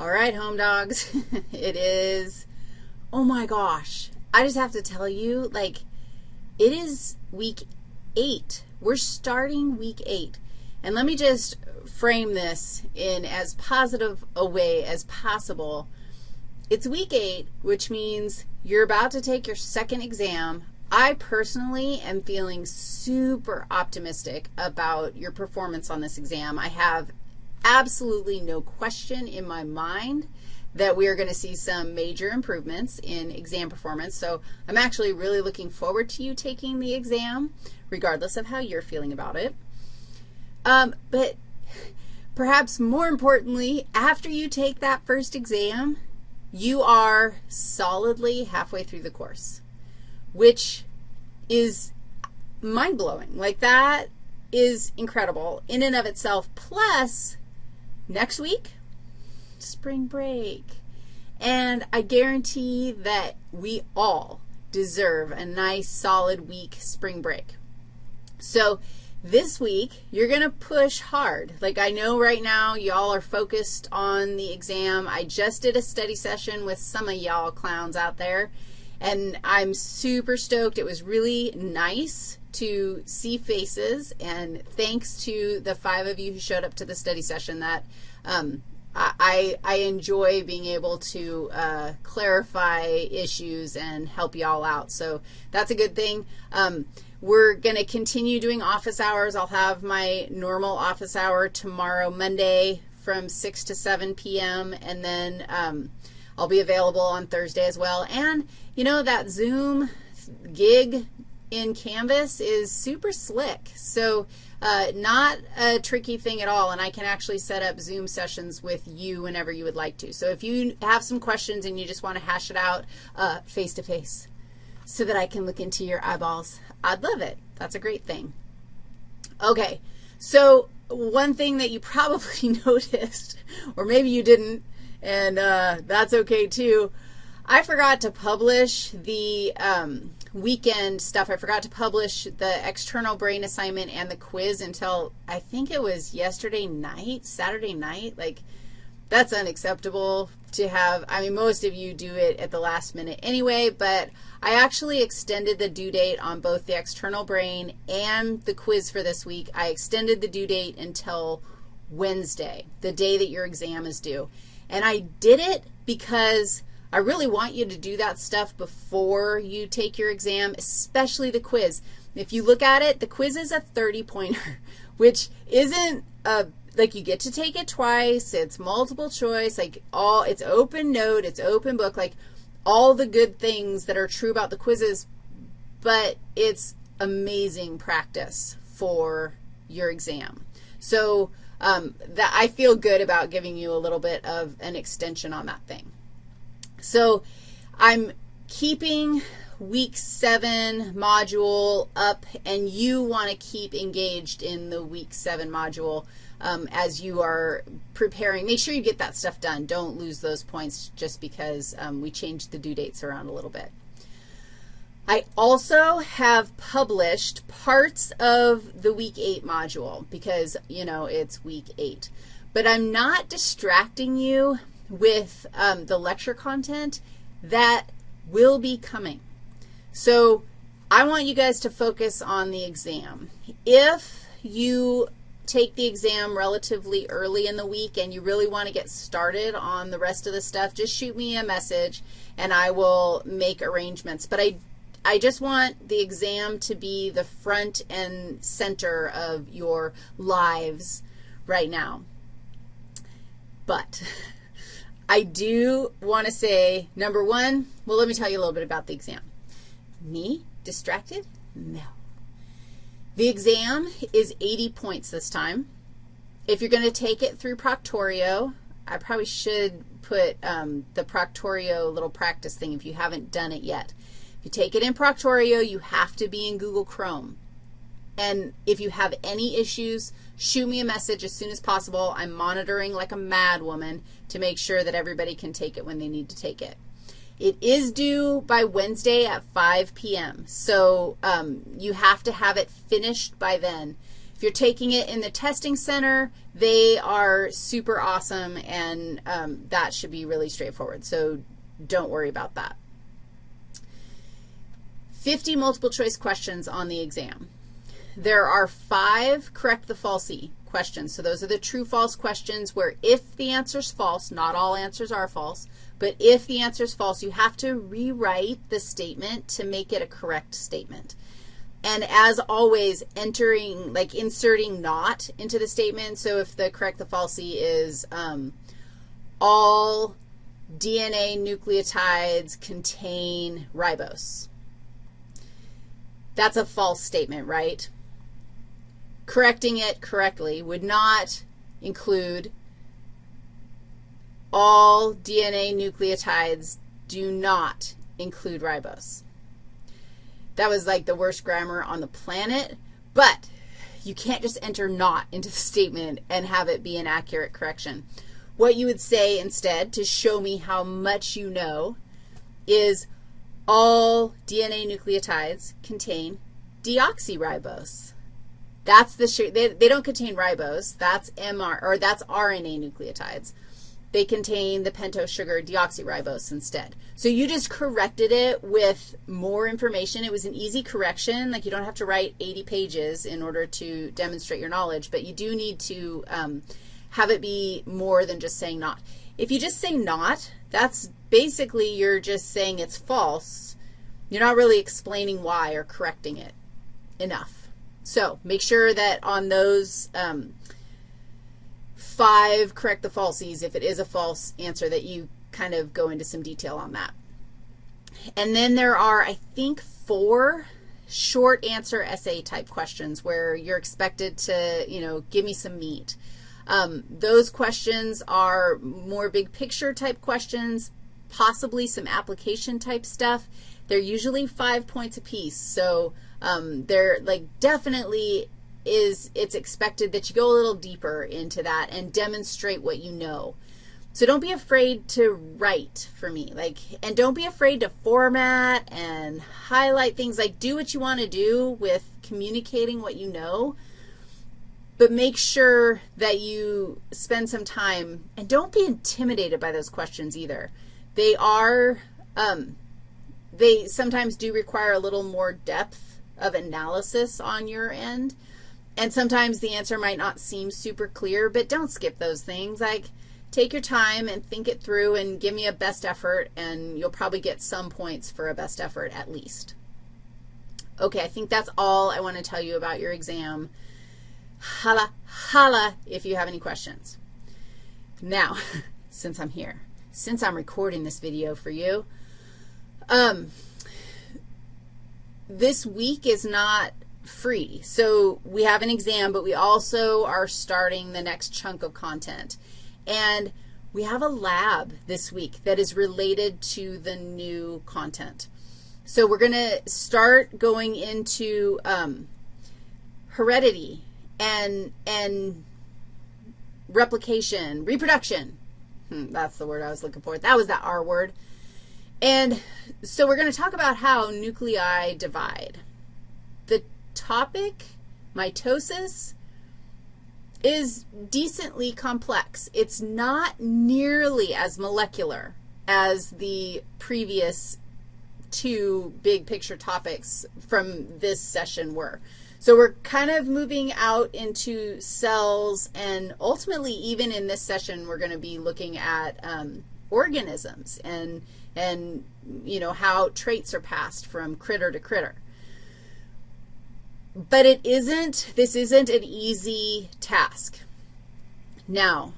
All right, home dogs, it is, oh my gosh, I just have to tell you, like, it is week eight. We're starting week eight. And let me just frame this in as positive a way as possible. It's week eight, which means you're about to take your second exam. I personally am feeling super optimistic about your performance on this exam. I have absolutely no question in my mind that we are going to see some major improvements in exam performance. So I'm actually really looking forward to you taking the exam, regardless of how you're feeling about it. Um, but perhaps more importantly, after you take that first exam, you are solidly halfway through the course, which is mind-blowing. Like that is incredible in and of itself. Plus, Next week, spring break. And I guarantee that we all deserve a nice, solid week spring break. So this week, you're going to push hard. Like I know right now y'all are focused on the exam. I just did a study session with some of y'all clowns out there, and I'm super stoked. It was really nice to see faces, and thanks to the five of you who showed up to the study session that um, I, I enjoy being able to uh, clarify issues and help you all out. So that's a good thing. Um, we're going to continue doing office hours. I'll have my normal office hour tomorrow, Monday, from 6 to 7 p.m., and then um, I'll be available on Thursday as well. And, you know, that Zoom gig in Canvas is super slick. So uh, not a tricky thing at all, and I can actually set up Zoom sessions with you whenever you would like to. So if you have some questions and you just want to hash it out face-to-face uh, -face so that I can look into your eyeballs, I'd love it. That's a great thing. Okay, so one thing that you probably noticed, or maybe you didn't, and uh, that's okay too, I forgot to publish the um, weekend stuff. I forgot to publish the external brain assignment and the quiz until I think it was yesterday night, Saturday night. Like, that's unacceptable to have. I mean, most of you do it at the last minute anyway, but I actually extended the due date on both the external brain and the quiz for this week. I extended the due date until Wednesday, the day that your exam is due. And I did it because I really want you to do that stuff before you take your exam, especially the quiz. If you look at it, the quiz is a 30-pointer, which isn't a, like you get to take it twice. It's multiple choice, like all, it's open note, it's open book, like all the good things that are true about the quizzes, but it's amazing practice for your exam. So um, that I feel good about giving you a little bit of an extension on that thing. So I'm keeping week 7 module up, and you want to keep engaged in the week 7 module um, as you are preparing. Make sure you get that stuff done. Don't lose those points just because um, we changed the due dates around a little bit. I also have published parts of the week 8 module because, you know, it's week 8. But I'm not distracting you with um, the lecture content that will be coming. So I want you guys to focus on the exam. If you take the exam relatively early in the week and you really want to get started on the rest of the stuff, just shoot me a message and I will make arrangements. But I, I just want the exam to be the front and center of your lives right now. But I do want to say, number one, well, let me tell you a little bit about the exam. Me, distracted? No. The exam is 80 points this time. If you're going to take it through Proctorio, I probably should put um, the Proctorio little practice thing if you haven't done it yet. If you take it in Proctorio, you have to be in Google Chrome. And if you have any issues, shoot me a message as soon as possible. I'm monitoring like a mad woman to make sure that everybody can take it when they need to take it. It is due by Wednesday at 5 p.m., so um, you have to have it finished by then. If you're taking it in the testing center, they are super awesome, and um, that should be really straightforward. So don't worry about that. 50 multiple choice questions on the exam. There are five correct the falsy questions. So those are the true false questions where if the answer is false, not all answers are false, but if the answer is false, you have to rewrite the statement to make it a correct statement. And as always, entering, like inserting not into the statement. So if the correct the falsy is um, all DNA nucleotides contain ribose. That's a false statement, right? Correcting it correctly would not include all DNA nucleotides do not include ribose. That was like the worst grammar on the planet, but you can't just enter not into the statement and have it be an accurate correction. What you would say instead to show me how much you know is all DNA nucleotides contain deoxyribose. That's the, they, they don't contain ribose. That's MR, or that's RNA nucleotides they contain the pentose sugar deoxyribose instead. So you just corrected it with more information. It was an easy correction. Like you don't have to write 80 pages in order to demonstrate your knowledge, but you do need to um, have it be more than just saying not. If you just say not, that's basically you're just saying it's false. You're not really explaining why or correcting it enough. So make sure that on those um, five correct the falsies if it is a false answer that you kind of go into some detail on that. And then there are, I think, four short answer essay type questions where you're expected to, you know, give me some meat. Um, those questions are more big picture type questions, possibly some application type stuff. They're usually five points apiece. So um, they're like definitely is it's expected that you go a little deeper into that and demonstrate what you know. So don't be afraid to write for me. Like, and don't be afraid to format and highlight things. Like, do what you want to do with communicating what you know, but make sure that you spend some time, and don't be intimidated by those questions either. They are, um, they sometimes do require a little more depth of analysis on your end. And sometimes the answer might not seem super clear, but don't skip those things. Like, take your time and think it through and give me a best effort, and you'll probably get some points for a best effort at least. Okay, I think that's all I want to tell you about your exam. Holla, holla if you have any questions. Now, since I'm here, since I'm recording this video for you, um, this week is not free. So we have an exam, but we also are starting the next chunk of content. And we have a lab this week that is related to the new content. So we're going to start going into um, heredity and, and replication, reproduction. Hmm, that's the word I was looking for. That was that R word. And so we're going to talk about how nuclei divide. The topic, mitosis, is decently complex. It's not nearly as molecular as the previous two big picture topics from this session were. So we're kind of moving out into cells, and ultimately, even in this session, we're going to be looking at um, organisms and, and, you know, how traits are passed from critter to critter. But it isn't, this isn't an easy task. Now,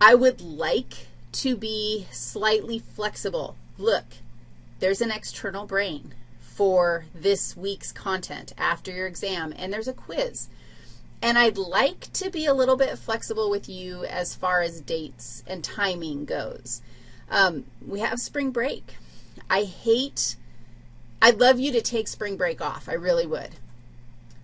I would like to be slightly flexible. Look, there's an external brain for this week's content after your exam, and there's a quiz. And I'd like to be a little bit flexible with you as far as dates and timing goes. Um, we have spring break. I hate, I'd love you to take spring break off. I really would.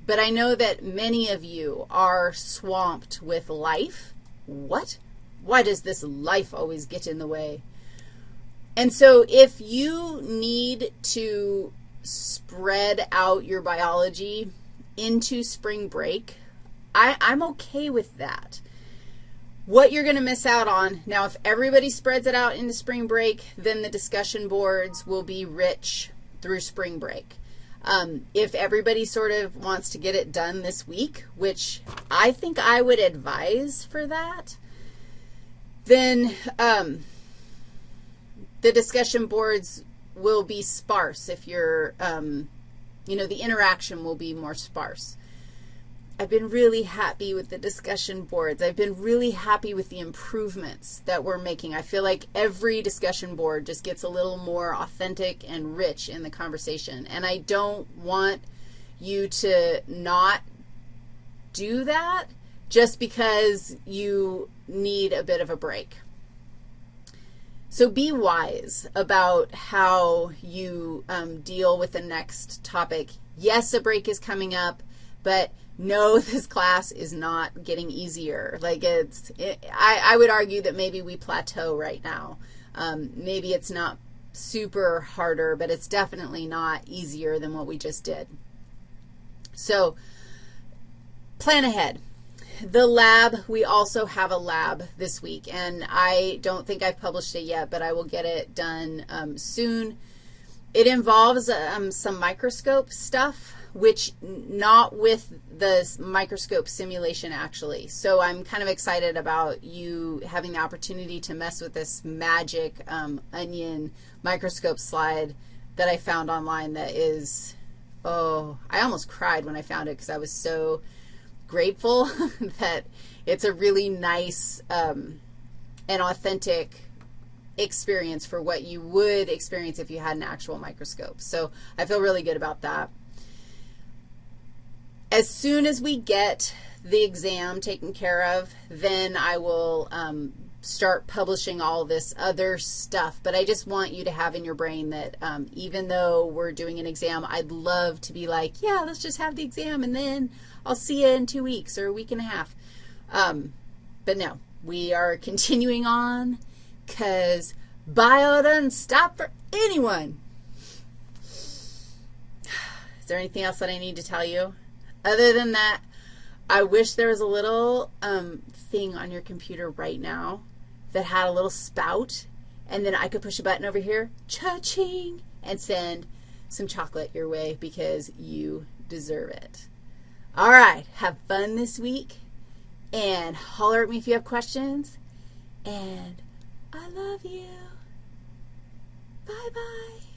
But I know that many of you are swamped with life. What? Why does this life always get in the way? And so if you need to spread out your biology into spring break, I, I'm okay with that. What you're going to miss out on, now if everybody spreads it out into spring break, then the discussion boards will be rich through spring break. Um, if everybody sort of wants to get it done this week, which I think I would advise for that, then um, the discussion boards will be sparse if you're, um, you know, the interaction will be more sparse. I've been really happy with the discussion boards. I've been really happy with the improvements that we're making. I feel like every discussion board just gets a little more authentic and rich in the conversation. And I don't want you to not do that just because you need a bit of a break. So be wise about how you um, deal with the next topic. Yes, a break is coming up, but no, this class is not getting easier. Like it's, it, I, I would argue that maybe we plateau right now. Um, maybe it's not super harder, but it's definitely not easier than what we just did. So plan ahead. The lab, we also have a lab this week, and I don't think I've published it yet, but I will get it done um, soon. It involves um, some microscope stuff which not with the microscope simulation actually. So I'm kind of excited about you having the opportunity to mess with this magic um, onion microscope slide that I found online that is, oh, I almost cried when I found it because I was so grateful that it's a really nice um, and authentic experience for what you would experience if you had an actual microscope. So I feel really good about that. As soon as we get the exam taken care of, then I will um, start publishing all this other stuff. But I just want you to have in your brain that um, even though we're doing an exam, I'd love to be like, yeah, let's just have the exam, and then I'll see you in two weeks or a week and a half. Um, but no, we are continuing on because bio doesn't stop for anyone. Is there anything else that I need to tell you? Other than that, I wish there was a little um, thing on your computer right now that had a little spout, and then I could push a button over here, cha-ching, and send some chocolate your way because you deserve it. All right, have fun this week, and holler at me if you have questions, and I love you. Bye-bye.